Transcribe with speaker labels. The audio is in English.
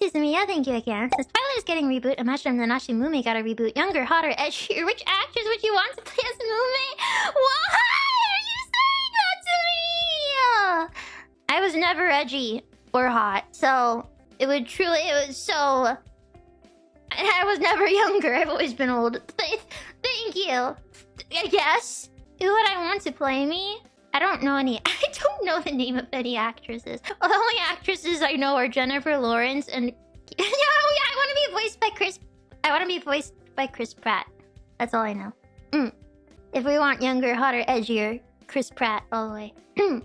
Speaker 1: Suzumiya, yeah, thank you again. Says Twilight is getting reboot. Imagine Nanashi Mumei got a reboot. Younger, hotter, edgier. Which actress would you want to play as Mumei? Why are you saying that to me? I was never edgy or hot, so it would truly, it was so... I was never younger. I've always been old. Thank you. I guess. Who would I want to play me? I don't know any. I don't know the name of any actresses. Well, the only actresses I know are Jennifer Lawrence and. yeah, yeah, I want to be voiced by Chris. I want to be voiced by Chris Pratt. That's all I know. Mm. If we want younger, hotter, edgier, Chris Pratt all the way.